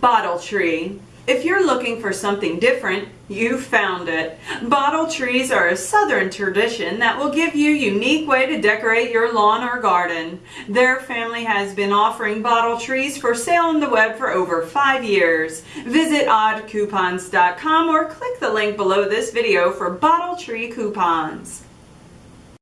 Bottle Tree. If you're looking for something different, you found it. Bottle trees are a southern tradition that will give you a unique way to decorate your lawn or garden. Their family has been offering bottle trees for sale on the web for over five years. Visit oddcoupons.com or click the link below this video for bottle tree coupons.